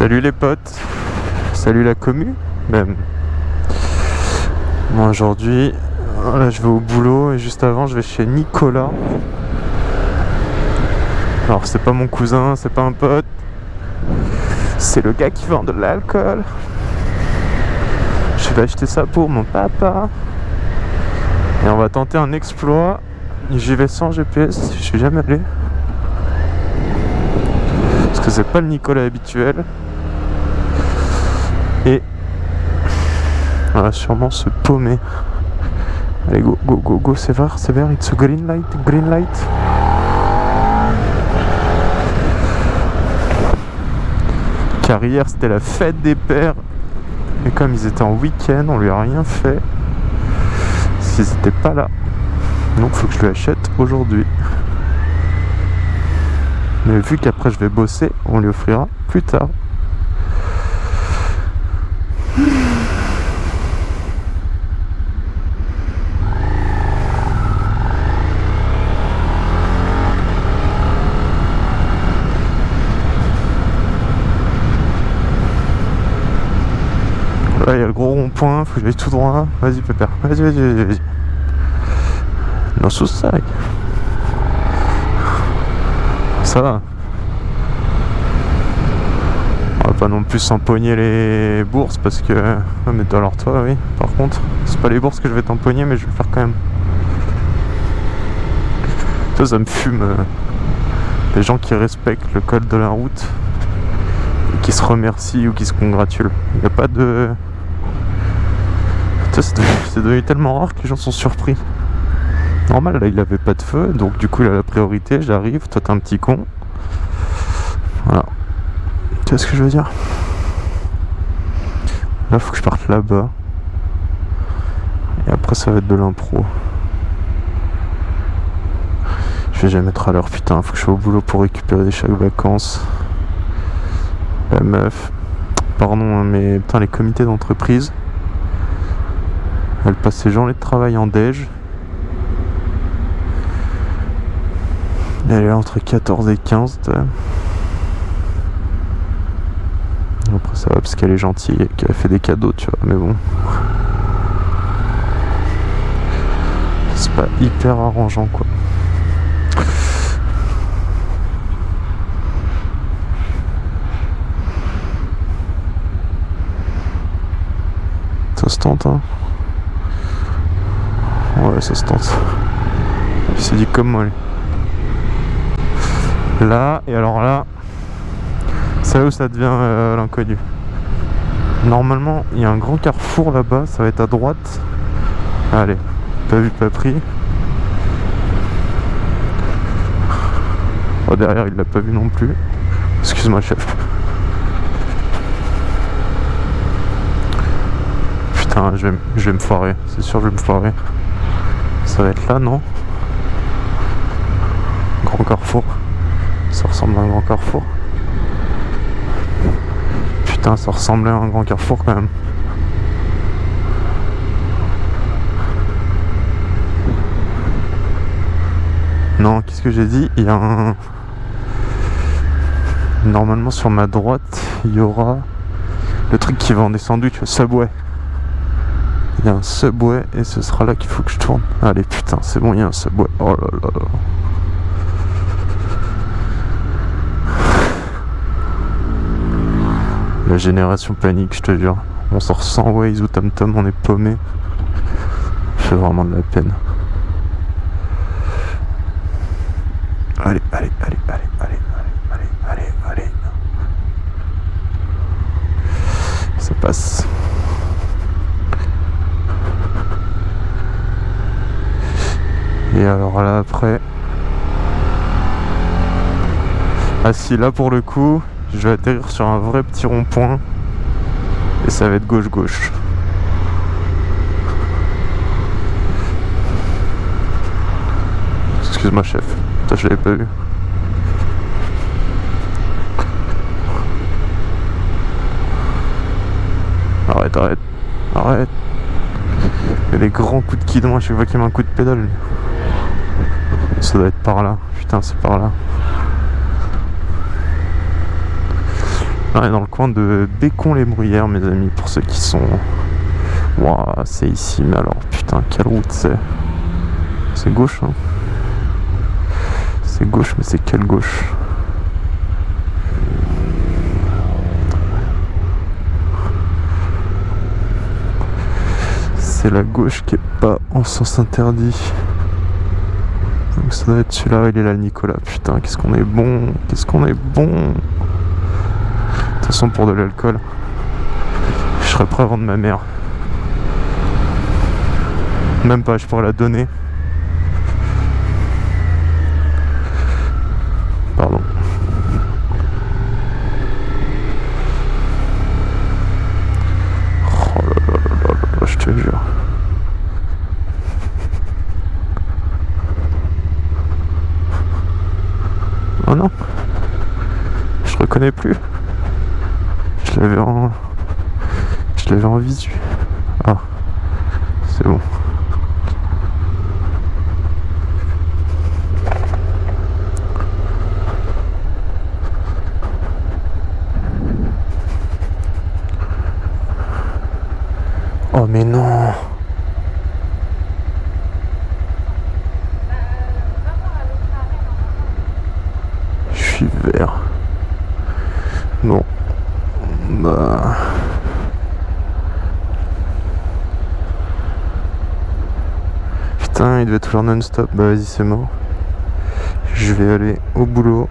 Salut les potes, salut la commu même. Moi aujourd'hui, là je vais au boulot et juste avant je vais chez Nicolas. Alors c'est pas mon cousin, c'est pas un pote, c'est le gars qui vend de l'alcool. Je vais acheter ça pour mon papa. Et on va tenter un exploit. J'y vais sans GPS, je suis jamais allé. Parce que c'est pas le Nicolas habituel. Et on va sûrement se paumer. Allez, go, go, go, go, c'est vert, c'est vert, it's a green light, green light. Car hier c'était la fête des pères. Et comme ils étaient en week-end, on lui a rien fait. S'ils n'étaient pas là. Donc faut que je lui achète aujourd'hui. Mais vu qu'après je vais bosser, on lui offrira plus tard. Là il y a le gros rond-point, faut que j'aille tout droit. Vas-y pépère, vas-y, vas-y, vas-y, vas-y. Non sous ça. Ça va. On va pas non plus s'empoigner les bourses parce que... Ah mais alors toi oui, par contre, c'est pas les bourses que je vais t'empoigner mais je vais le faire quand même. Ça, ça me fume. euh, Les gens qui respectent le code de la route et qui se remercient ou qui se congratulent. Il n'y a pas de... Devenu, c'est devenu tellement rare que les gens sont surpris. Normal, là il avait pas de feu, donc du coup il a la priorité, j'arrive, toi t'es un petit con. Voilà. Tu vois ce que je veux dire? Là faut que je parte là-bas. Et après ça va être de l'impro. Je vais jamais être à l'heure, putain, faut que je sois au boulot pour récupérer des chèques vacances. La meuf. Pardon, hein, mais putain les comités d'entreprise. Elle passe ses journées de travail en déj. Elle est entre 14 et 15. t'as. Après ça va parce qu'elle est gentille et qu'elle fait des cadeaux, tu vois. Mais bon. C'est pas hyper arrangeant quoi. Ça se tente hein Ouais ça se tente. Il s'est dit comme moi. Là, et alors là, c'est là où ça devient euh, l'inconnu. Normalement, il y a un grand carrefour là-bas, ça va être à droite. Allez, pas vu, pas pris. Oh, derrière, il l'a pas vu non plus. Excuse-moi, chef. Putain, je vais, je vais me foirer, c'est sûr, je vais me foirer. Ça va être là, non Grand carrefour. Ça ressemble à un grand carrefour. Putain, ça ressemblait à un grand carrefour quand même. Non, qu'est-ce que j'ai dit? Il y a un... Normalement sur ma droite, il y aura le truc qui vend des sandwichs, Subway. Il y a un Subway et ce sera là qu'il faut que je tourne. Allez, putain, c'est bon, il y a un Subway. Oh là là là. La génération panique, je te jure. On sort sans Waze ou TomTom, on est paumé. Fait vraiment de la peine. Allez, allez, allez, allez, allez, allez, allez, allez, allez. Ça passe. Et alors là après. Ah si là pour le coup, je vais atterrir sur un vrai petit rond-point. Et ça va être gauche-gauche. Excuse-moi chef, Putain, je l'avais pas vu. Arrête, arrête, arrête. Il y a des grands coups de guidon à chaque fois qu'il met un coup de pédale. Ça doit être par là. Putain, c'est par là. On est dans le coin de Bécon-les-Bruyères, mes amis, pour ceux qui sont... Waouh, c'est ici, mais alors, putain, quelle route c'est C'est gauche, hein C'est gauche, mais c'est quelle gauche C'est la gauche qui est pas en sens interdit. Ça doit être celui-là, il est là, Nicolas. Putain, qu'est-ce qu'on est bon Qu'est-ce qu'on est bon De toute façon, pour de l'alcool, je serais prêt à vendre ma mère. Même pas, je pourrais la donner. Pardon. Oh là là là là là, je te jure. Oh non Je reconnais plus. Je l'avais en... Je l'avais en visu. Ah. C'est bon. Oh mais non Je suis vert. Bon. Bah... Putain, il être toujours non-stop. Bah vas-y, c'est mort. Je vais aller au boulot.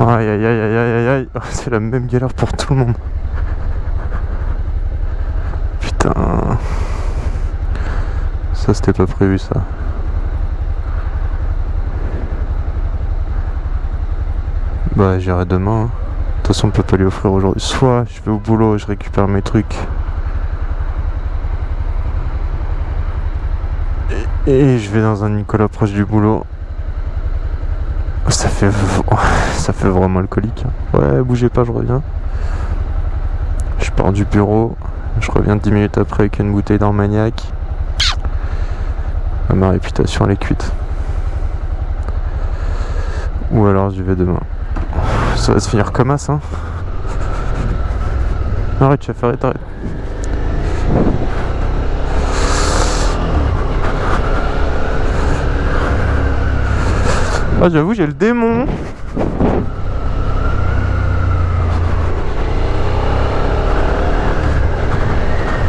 Aïe aïe aïe aïe aïe aïe C'est la même galère pour tout le monde. Putain. Ça c'était pas prévu ça. Bah j'irai demain. hein. De toute façon on peut pas lui offrir aujourd'hui. Soit je vais au boulot, je récupère mes trucs. Et, je vais dans un Nicolas proche du boulot. Ça fait, ça fait vraiment alcoolique. hein. Ouais, bougez pas, je reviens. Je pars du bureau. Je reviens 10 minutes après avec une bouteille d'Armagnac. Ma réputation elle est cuite. Ou alors j'y vais demain. Ça va se finir comme as, hein. Arrête, chef, arrête, arrête. Ah, j'avoue, j'ai le démon.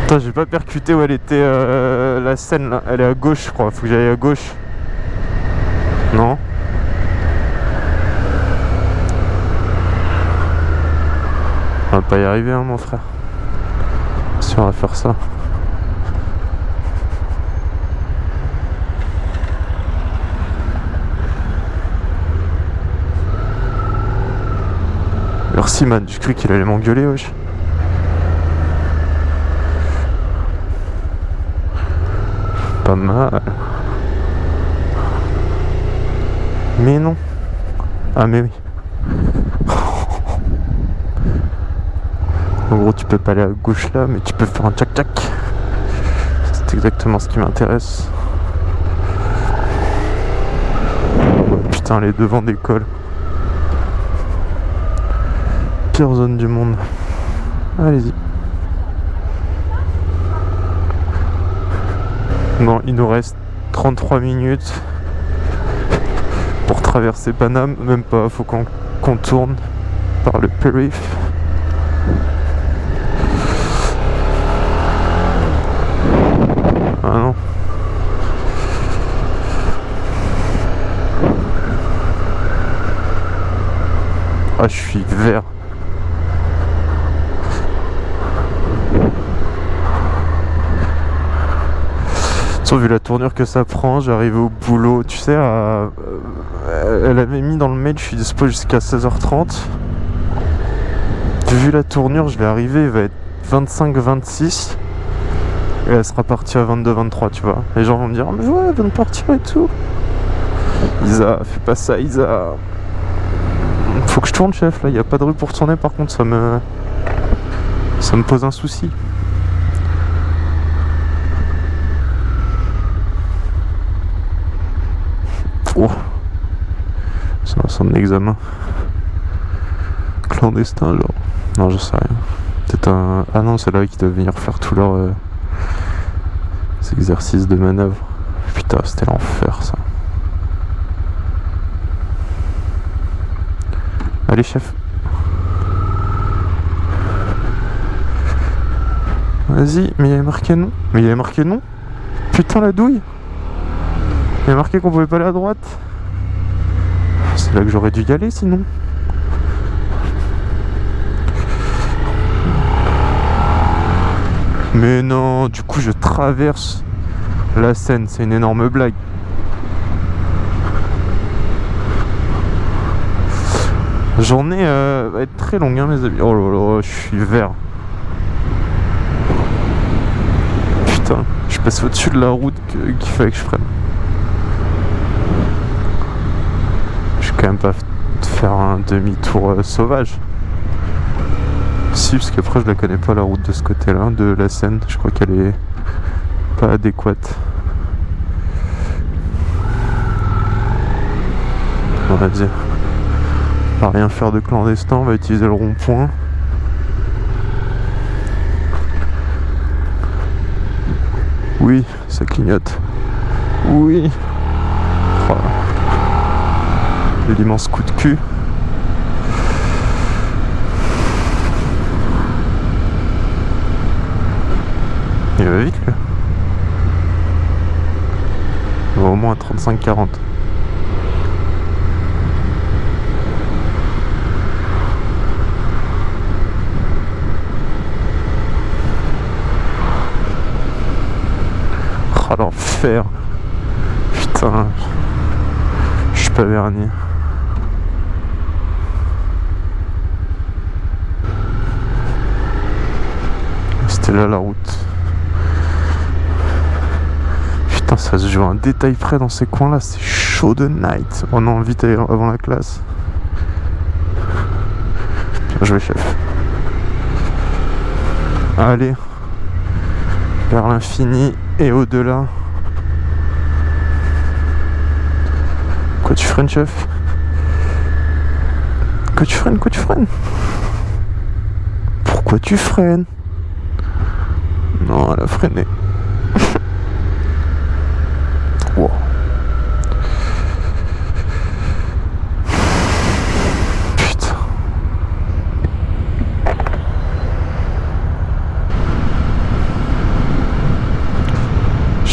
Putain, j'ai pas percuté où elle était euh, la scène là. Elle est à gauche, je crois. Faut que j'aille à gauche. Non On va pas y arriver, hein, mon frère. Si on va faire ça. Merci, man. J'ai cru qu'il allait m'engueuler, wesh. Pas mal. Mais non. Ah, mais oui. En gros, tu peux pas aller à gauche là, mais tu peux faire un tchac-tchac. C'est exactement ce qui m'intéresse. Putain, les devants d'école. Zone du monde. Allez-y. Bon, il nous reste 33 minutes pour traverser Paname. Même pas, faut qu'on contourne par le périph'. Ah non. Ah, je suis vert. Vu la tournure que ça prend, j'arrive au boulot. Tu sais, euh, elle avait mis dans le mail, je suis dispo jusqu'à 16h30. Vu la tournure, je vais arriver, il va être 25-26. Et elle sera partie à 22-23, tu vois. Les gens vont me dire, mais ouais, elle vient de partir et tout. Isa, fais pas ça, Isa. Faut que je tourne, chef. Là, il n'y a pas de rue pour tourner, par contre, ça me. Ça me pose un souci. Oh. C'est un centre d'examen. Clandestin, genre. Non, je sais rien. Peut-être un. Ah non, c'est là qui doivent venir faire tous leurs euh, exercices de manœuvre. Putain, c'était l'enfer ça. Allez, chef. Vas-y, mais il y avait marqué non. Mais il y avait marqué non. Putain, la douille. Il y a marqué qu'on pouvait pas aller à droite. C'est là que j'aurais dû y aller sinon. Mais non, du coup je traverse la Seine, c'est une énorme blague. La journée euh, va être très longue hein, mes amis. Oh là là, je suis vert. Putain, je passe au-dessus de la route qu'il fallait que je prenne. Je vais quand même pas faire un demi-tour euh, sauvage. Si, parce qu'après je la connais pas la route de ce côté-là, de la Seine. Je crois qu'elle est pas adéquate. On va dire. On va rien faire de clandestin, on va utiliser le rond-point. Oui, ça clignote. Oui. Oh. L'immense coup de cul. Il va vite là. Il va au moins 35-40. Oh l'enfer Putain Je suis pas verni C'était là la route ça se joue un détail près dans ces coins là, c'est chaud de night. On a envie d'aller avant la classe. Bien joué chef. Allez, vers l'infini et au-delà. Quoi tu freines chef? Quoi tu freines? Quoi tu freines? Pourquoi tu freines? Non, elle a freiné.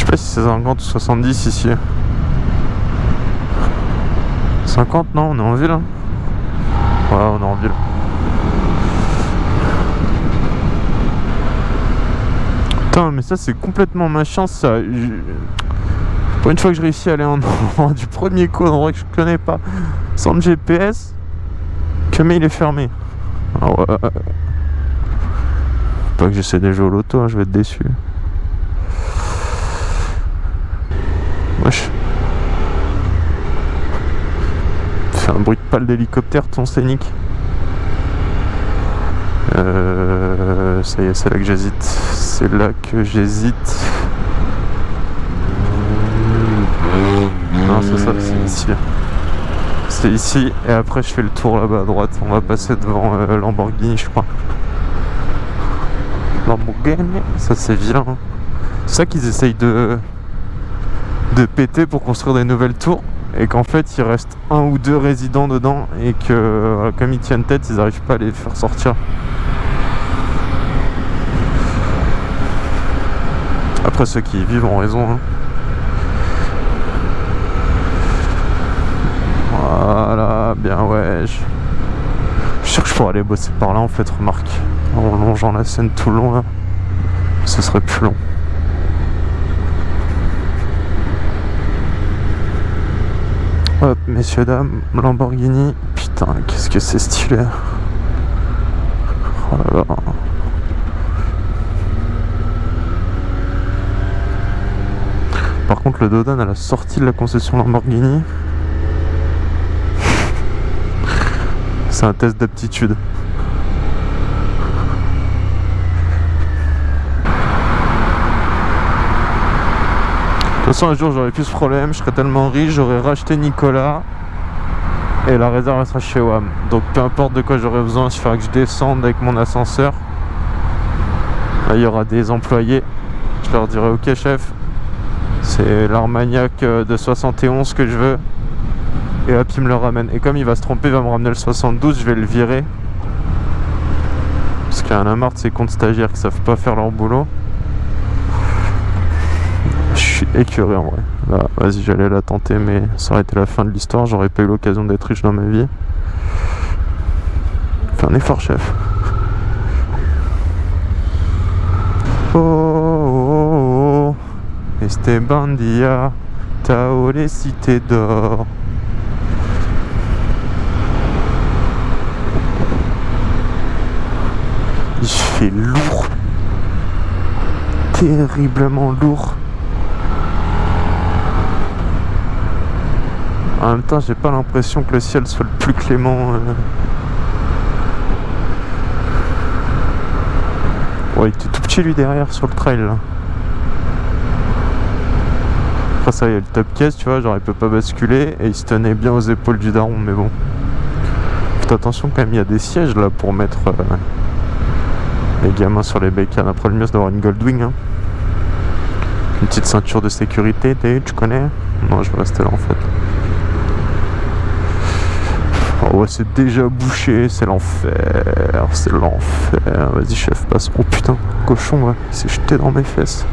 sais pas si c'est 50 ou 70 ici. 50 non, on est en ville. Hein. Ouais, on est en ville. Mais ça c'est complètement ma chance ça. Pour une fois que je réussis à aller en du premier coup, un endroit que je connais pas, sans le GPS, que mais il est fermé. Ah. Pas que j'essaie de jouer au loto, hein, je vais être déçu. Wesh. C'est un bruit de pale d'hélicoptère ton scénique. Euh, ça y est, c'est là que j'hésite. C'est là que j'hésite. Non, c'est ça, c'est ici. C'est ici, et après je fais le tour là-bas à droite. On va passer devant euh, Lamborghini, je crois. Lamborghini, ça c'est vilain. C'est ça qu'ils essayent de de péter pour construire des nouvelles tours et qu'en fait il reste un ou deux résidents dedans et que comme ils tiennent tête ils n'arrivent pas à les faire sortir ceux qui vivent ont raison hein. voilà bien ouais je... suis sûr que je pourrais aller bosser par là en fait remarque en longeant la scène tout le long ce serait plus long Hop, messieurs, dames, Lamborghini. Putain, qu'est-ce que c'est stylé. Oh. Par contre, le Dodan à la sortie de la concession Lamborghini, c'est un test d'aptitude. De toute façon, un jour j'aurais plus ce problème, je serais tellement riche, j'aurais racheté Nicolas Et la réserve sera chez WAM. Donc peu importe de quoi j'aurai besoin, il suffira que je descende avec mon ascenseur. Là, il y aura des employés. Je leur dirai ok chef, c'est l'Armagnac euh, de 71 que je veux. Et hop, il me le ramène. Et comme il va se tromper, il va me ramener le 72, je vais le virer. Parce qu'il y en a marre de ces comptes stagiaires qui savent pas faire leur boulot. Je suis écœuré en vrai. Là, vas-y, j'allais la tenter, mais ça aurait été la fin de l'histoire. J'aurais pas eu l'occasion d'être riche dans ma vie. Fais un effort, chef. Oh. Esteban Dia, Tao les cités d'or. Il fait lourd. Terriblement lourd. En même temps, j'ai pas l'impression que le ciel soit le plus clément. euh. Ouais, il était tout petit lui derrière sur le trail là. Ça, y a le top case, tu vois, genre il peut pas basculer et il se tenait bien aux épaules du daron, mais bon. Faites attention quand même, il y a des sièges là pour mettre euh, les gamins sur les bécanes. Après, le mieux c'est d'avoir une Goldwing. Hein. Une petite ceinture de sécurité, tu connais? Non, je vais rester là en fait. Oh c'est déjà bouché, c'est l'enfer, c'est l'enfer. Vas-y, chef, passe. Oh putain, cochon, ouais, il s'est jeté dans mes fesses.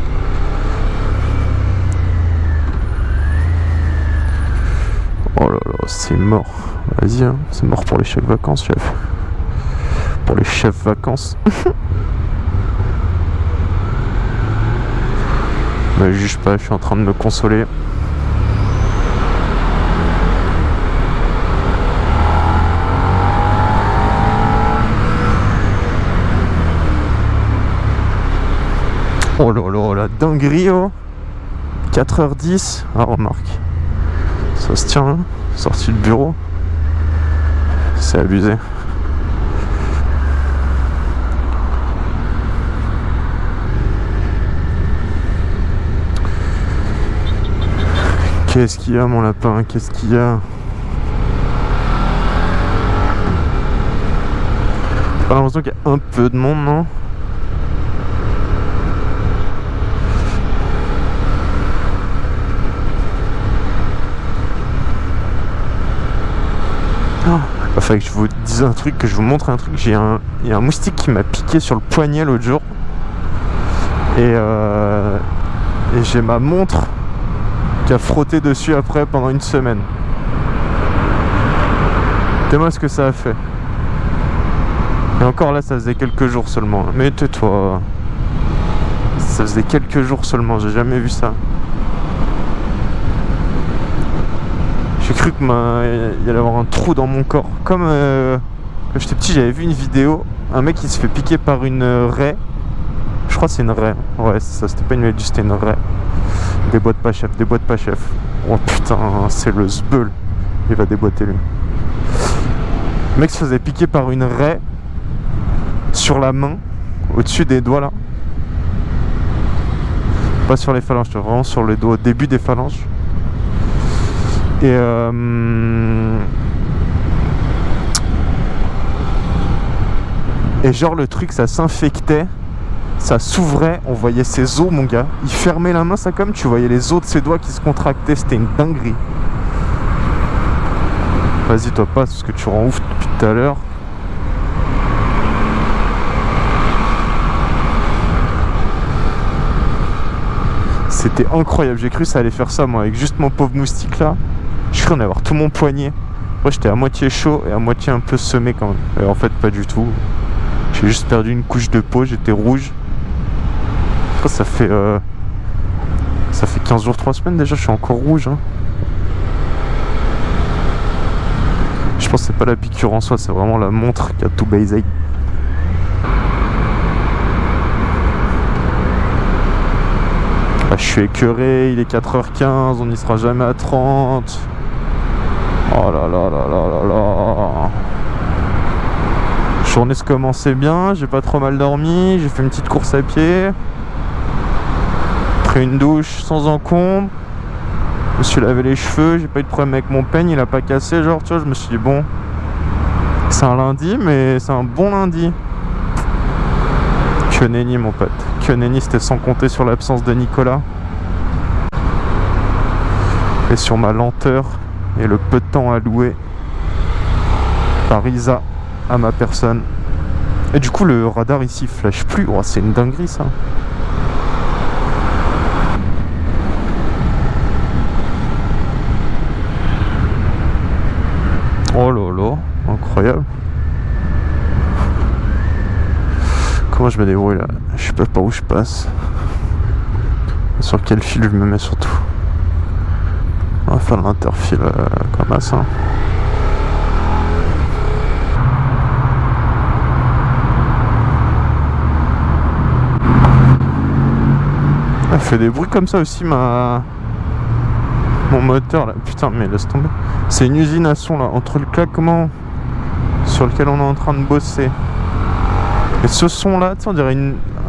Oh là là, c'est mort. Vas-y, hein, c'est mort pour les chèques vacances, chef. Pour les chefs vacances. Me juge pas, je suis en train de me consoler. Oh là là, la dinguerie oh 4h10 Ah remarque Ça se tient hein. Sorti du bureau. C'est abusé. Qu'est-ce qu'il y a mon lapin? Qu'est-ce qu'il y a? J'ai l'impression qu'il y a un peu de monde non? Il fallait que je vous dise un truc, que je vous montre un truc. J'ai un, il y a un moustique qui m'a piqué sur le poignet l'autre jour. Et, euh, et j'ai ma montre qui a frotté dessus après pendant une semaine. Dis-moi ce que ça a fait. Et encore là, ça faisait quelques jours seulement. Mais tais-toi. Ça faisait quelques jours seulement, j'ai jamais vu ça. J'ai cru que ma... il y allait avoir un trou dans mon corps. Comme euh, quand j'étais petit, j'avais vu une vidéo. Un mec qui se fait piquer par une euh, raie. Je crois que c'est une raie. Ouais, ça, c'était pas une raie, c'était une raie. Des boîtes pas chef, des boîtes pas chef. Oh putain, c'est le zbeul. Il va déboîter lui. Le mec se faisait piquer par une raie sur la main, au-dessus des doigts là. Pas sur les phalanges, vraiment sur les doigts, au début des phalanges. Et euh... Et genre le truc ça s'infectait, ça s'ouvrait, on voyait ses os mon gars. Il fermait la main ça comme tu voyais les os de ses doigts qui se contractaient, c'était une dinguerie. Vas-y toi passe parce que tu rends ouf depuis tout à l'heure. C'était incroyable, j'ai cru que ça allait faire ça moi avec juste mon pauvre moustique là. J'ai cru en avoir tout mon poignet. Moi j'étais à moitié chaud et à moitié un peu semé quand même. Et en fait pas du tout. J'ai juste perdu une couche de peau, j'étais rouge. Ça fait euh, ça fait 15 jours, 3 semaines déjà, je suis encore rouge. hein. Je pense que c'est pas la piqûre en soi, c'est vraiment la montre qui a tout baisé. Ah, je suis écœuré, il est 4h15, on n'y sera jamais à 30. Oh là là là là là là. Journée se commençait bien, j'ai pas trop mal dormi, j'ai fait une petite course à pied. Pris une douche sans encombre. Je me suis lavé les cheveux, j'ai pas eu de problème avec mon peigne, il a pas cassé. Genre, tu vois, je me suis dit, bon, c'est un lundi, mais c'est un bon lundi. Que nenni, mon pote. Que nenni, c'était sans compter sur l'absence de Nicolas. Et sur ma lenteur et le peu de temps alloué par Isa à ma personne. Et du coup, le radar ici flash plus. Oh, c'est une dinguerie ça. Oh là là, incroyable. Comment je me débrouille là? Je sais pas par où je passe. Sur quel fil je me mets surtout? On va faire l'interfile euh, comme ça. Elle fait des bruits comme ça aussi ma mon moteur là. Putain mais laisse tomber. C'est une usine à son là entre le claquement sur lequel on est en train de bosser. Et ce son là, on dirait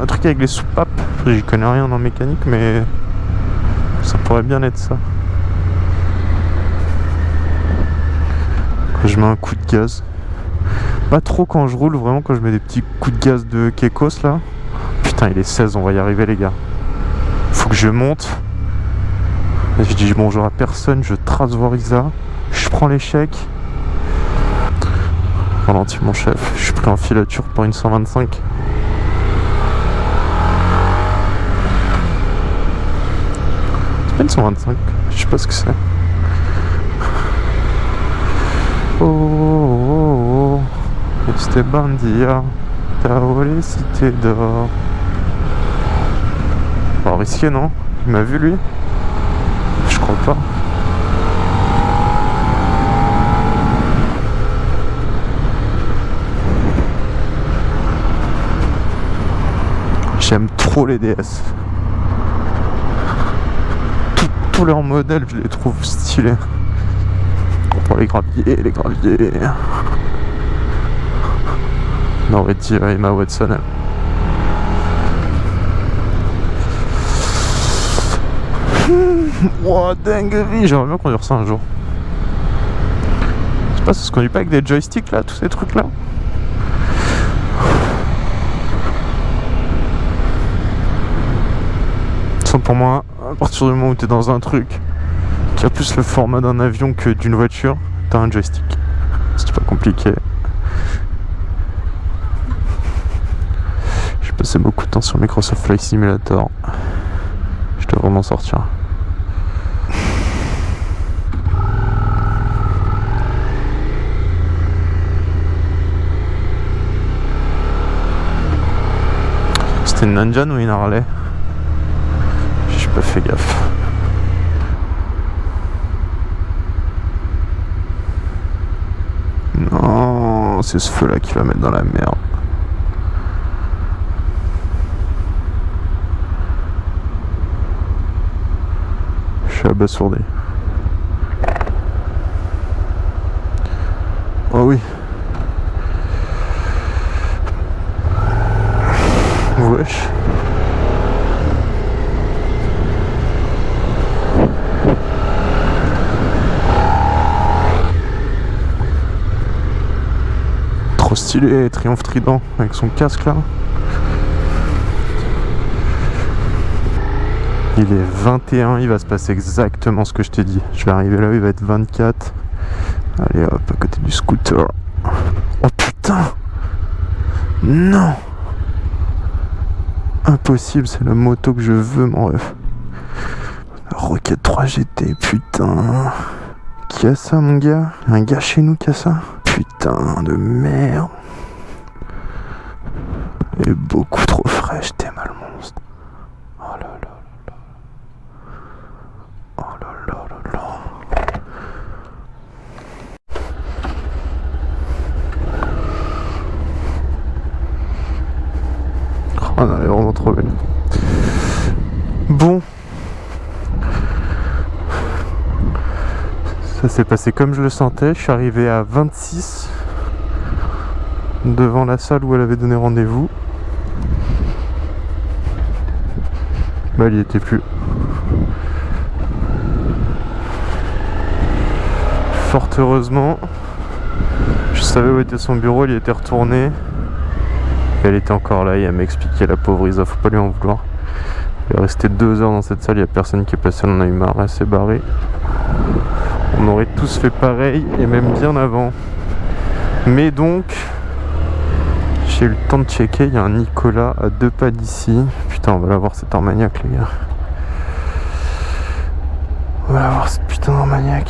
un truc avec les soupapes. J'y connais rien en mécanique mais ça pourrait bien être ça. Je mets un coup de gaz. Pas trop quand je roule, vraiment quand je mets des petits coups de gaz de Kekos là. Putain il est 16, on va y arriver les gars que je monte. je dis bonjour à personne, je trace voir Isa. Je prends l'échec. Ralentis mon chef, je suis pris en filature pour une 125. C'est pas une 125, je sais pas ce que c'est. Oh, oh, oh, Esteban Dia, t'as volé si t'es d'or risqué, non? Il m'a vu, lui? Je crois pas. J'aime trop les DS. Tous leurs modèles, je les trouve stylés. Pour les graviers, les graviers. On aurait dit Emma Watson. Wow, dinguerie J'aimerais bien conduire ça un jour. Je sais pas, ça se conduit pas avec des joysticks là, tous ces trucs là Ça pour moi, à partir du moment où tu es dans un truc qui a plus le format d'un avion que d'une voiture, t'as un joystick. C'est pas compliqué. Passé beaucoup de temps sur Microsoft Flight Simulator. Je dois vraiment sortir. C'était une Nanjan ou une Harley? J'ai pas fait gaffe. Non, c'est ce feu là qui va mettre dans la merde. Abasourdi. Oh oui. Wesh. Trop stylé, triomphe trident avec son casque là. Il est 21, il va se passer exactement ce que je t'ai dit. Je vais arriver là, il va être 24. Allez hop, à côté du scooter. Oh putain Non Impossible, c'est la moto que je veux, mon ref. Rocket 3 GT, putain. Qui a ça, mon gars? Un gars chez nous qui a ça? Putain de merde. Et beaucoup trop fraîche, t'es mal monstre. Oh là là là là. Oh là là là là. Oh non, elle est vraiment trop belle. Bon. Ça s'est passé comme je le sentais. Je suis arrivé à 26 devant la salle où elle avait donné rendez-vous. Bah, il n'y était plus. Fort heureusement, je savais où était son bureau, il y était retourné. Elle était encore là et elle m'expliquait la pauvre Isa, faut pas lui en vouloir. Il est resté deux heures dans cette salle, il n'y a personne qui est passé, on en a eu marre, elle s'est barrée. On aurait tous fait pareil et même bien avant. Mais donc, j'ai eu le temps de checker, il y a un Nicolas à deux pas d'ici. Putain, on va la voir cette Armagnac les gars. On va la voir cette putain d'Armagnac.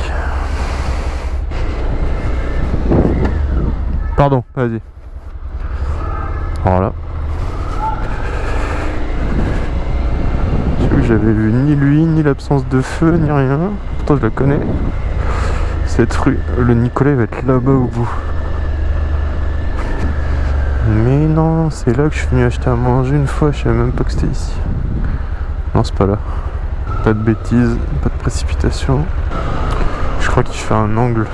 Pardon, vas-y. Voilà. J'avais vu ni lui, ni l'absence de feu, ni rien. Pourtant, je la connais. Cette rue, le Nicolas va être là-bas au bout. Mais non, c'est là que je suis venu acheter à manger une fois, je savais même pas que c'était ici. Non, c'est pas là. Pas de bêtises, pas de précipitation. Je crois qu'il fait un angle.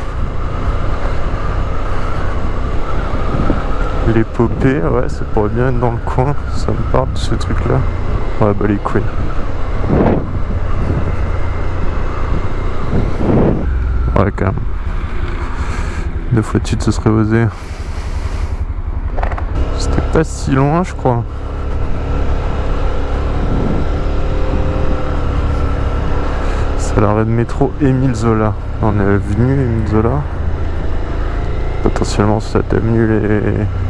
L'épopée, ouais, ça pourrait bien être dans le coin. Ça me parle de ce truc là. Ouais, bah les couilles. Ouais, quand même. Deux fois de suite, ce serait osé pas si loin, je crois. C'est l'arrêt de métro Émile Zola. On est venu Émile Zola. Potentiellement, cette avenue,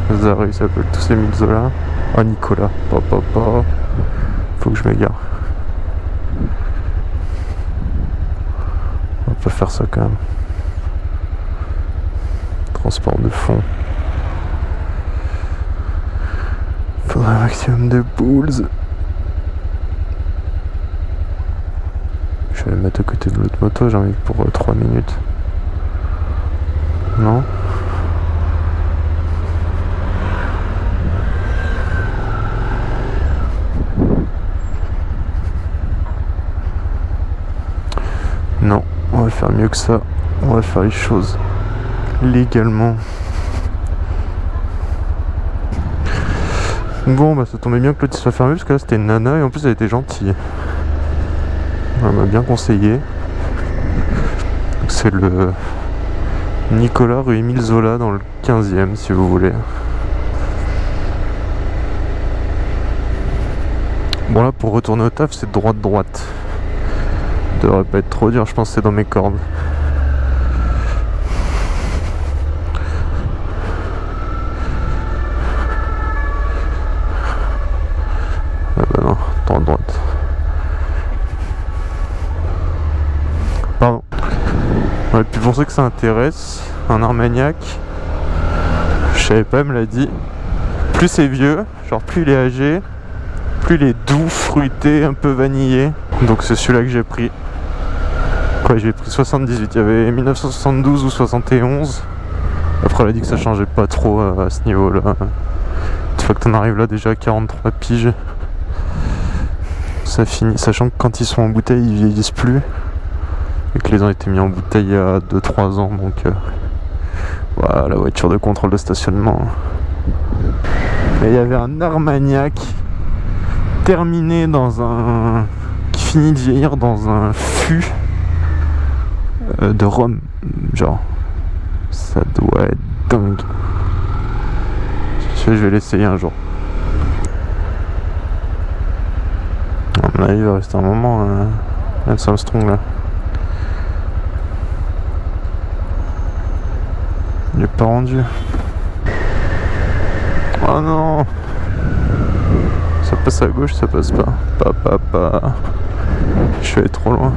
les, arrêts s'appellent tous Émile Zola. Ah, Nicolas. Papa, papa. Faut que je m'égare. On pas faire ça quand même. Transport de fond. un maximum de boules. Je vais le mettre à côté de l'autre moto, j'ai envie pour 3 euh, minutes. Non, on va mieux que ça. On va faire les choses légalement. Bon, bah ça tombait bien que l'autre soit fermé parce que là c'était une nana et en plus elle était gentille. Elle m'a bien conseillé. C'est le Nicolas rue Émile Zola dans le 15e si vous voulez. Bon là pour retourner au taf c'est droite droite. Devrait pas être trop dur, je pense que c'est dans mes cordes. droite. Pardon. Ouais, puis pour ceux que ça intéresse, un Armagnac, je savais pas, me l'a dit, plus c'est vieux, genre plus il est âgé, plus il est doux, fruité, un peu vanillé. Donc c'est celui-là que j'ai pris. Quoi, j'ai pris 78, il y avait 1972 ou 71. Après, elle a dit que ça changeait pas trop à, ce niveau-là. Une fois que t'en arrives là déjà à 43 piges, ça finit, sachant que quand ils sont en bouteille, ils vieillissent plus. Et que les ont été mis en bouteille il y a 2-3 ans, donc euh, voilà la voiture de contrôle de stationnement. Et il y avait un Armagnac terminé dans un. qui finit de vieillir dans un fût euh, de rhum. Genre, ça doit être dingue. Je vais l'essayer un jour. il va rester un moment, euh, Lance Armstrong là. Il est pas rendu. Oh non Ça passe à gauche, ça passe pas. Pas, pas, pas. Je suis allé trop loin.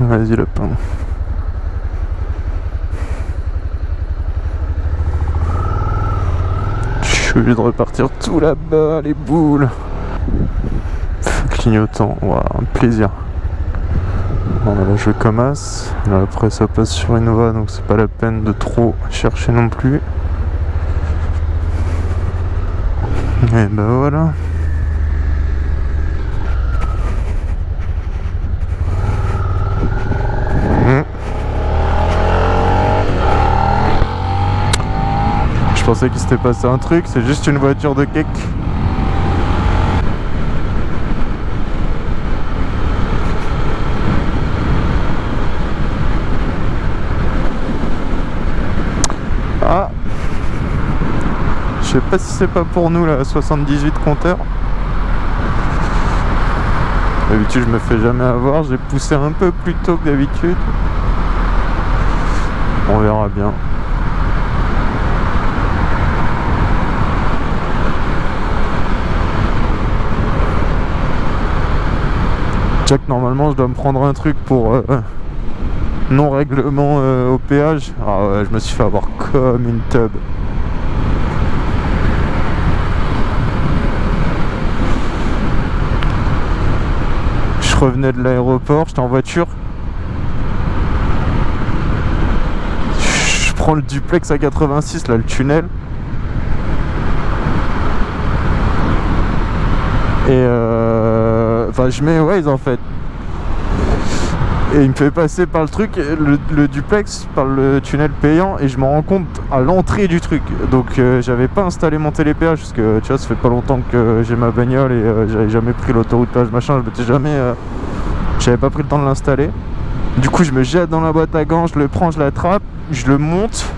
Vas-y, le pain. Suis obligé de repartir tout là-bas, les boules clignotant. Voilà, un plaisir. Bon, là, je commence. après, ça passe sur voie, donc c'est pas la peine de trop chercher non plus. Et ben voilà. pensais qu'il s'était passé un truc, c'est juste une voiture de cake. Ah Je sais pas si c'est pas pour nous la 78 compteur. D'habitude je me fais jamais avoir, j'ai poussé un peu plus tôt que d'habitude. On verra bien. Normalement je dois me prendre un truc pour euh, non règlement euh, au péage. Ah ouais, je me suis fait avoir comme une tub. Je revenais de l'aéroport, j'étais en voiture. Je prends le duplex à 86, là, le tunnel. Et euh... Je mets Waze en fait. Et il me fait passer par le truc, le, duplex, par le tunnel payant, et je me rends compte à l'entrée du truc. Donc euh, j'avais pas installé mon télépéage, parce que tu vois, ça fait pas longtemps que j'ai ma bagnole et euh, j'avais jamais pris l'autoroute péage machin, je m'étais jamais. Euh, j'avais pas pris le temps de l'installer. Du coup, je me jette dans la boîte à gants, je le prends, je l'attrape, je le monte.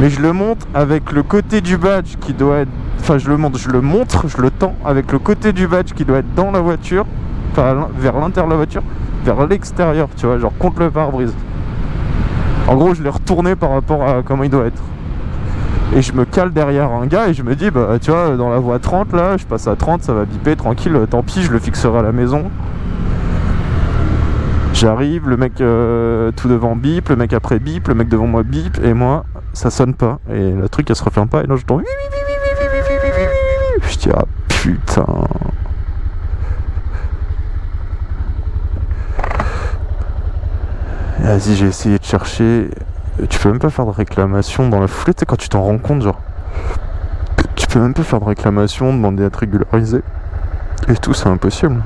Mais je le monte avec le côté du badge qui doit être. Je le monte, je le montre, je le tends avec le côté du badge qui doit être dans la voiture, vers l'intérieur de la voiture vers l'extérieur, tu vois, genre contre le pare-brise. En gros, je l'ai retourné par rapport à comment il doit être. Et je me cale derrière un gars et je me dis, bah tu vois, dans la voie 30 là, je passe à 30, ça va biper, tranquille, tant pis, je le fixerai à la maison. J'arrive, le mec euh, tout devant bip, le mec après bip, le mec devant moi bip, et moi, ça sonne pas. Et le truc, elle se referme pas, et là je tombe. Je dis, ah putain. Vas-y, j'ai essayé de chercher. Tu peux même pas faire de réclamation dans la foulée, tu sais, quand tu t'en rends compte, genre. Tu peux même pas faire de réclamation, demander à être régularisé. Et tout, c'est impossible.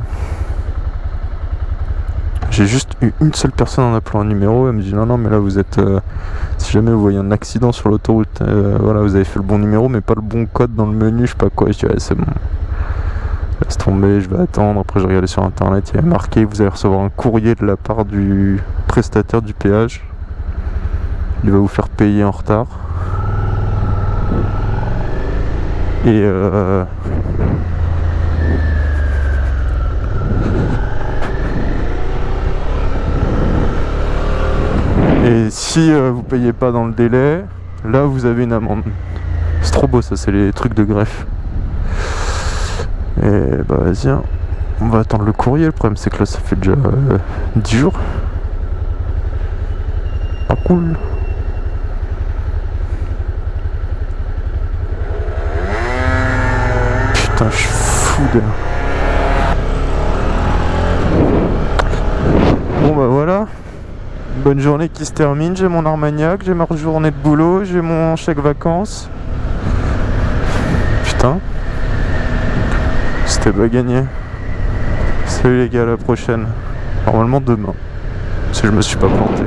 J'ai juste eu une seule personne en appelant un numéro, elle me dit non non mais là vous êtes euh, si jamais vous voyez un accident sur l'autoroute, euh, voilà vous avez fait le bon numéro mais pas le bon code dans le menu, je sais pas quoi, je dis c'est bon. Laisse tomber, je vais attendre. Après, j'ai regardé sur internet, il y a marqué vous allez recevoir un courrier de la part du prestataire du péage. Il va vous faire payer en retard. Et euh... Et si euh, vous payez pas dans le délai, là vous avez une amende. C'est trop beau ça, c'est les trucs de greffe. Et bah vas-y, hein. on va attendre le courrier. Le problème c'est que là ça fait déjà 10 euh, jours. Pas cool. Putain, je suis fou de... Bon bah voilà. Bonne journée qui se termine. J'ai mon Armagnac, j'ai ma journée de boulot, j'ai mon chèque vacances. Putain. C'était pas gagné. Salut les gars, à la prochaine. Normalement demain. Si je me suis pas planté.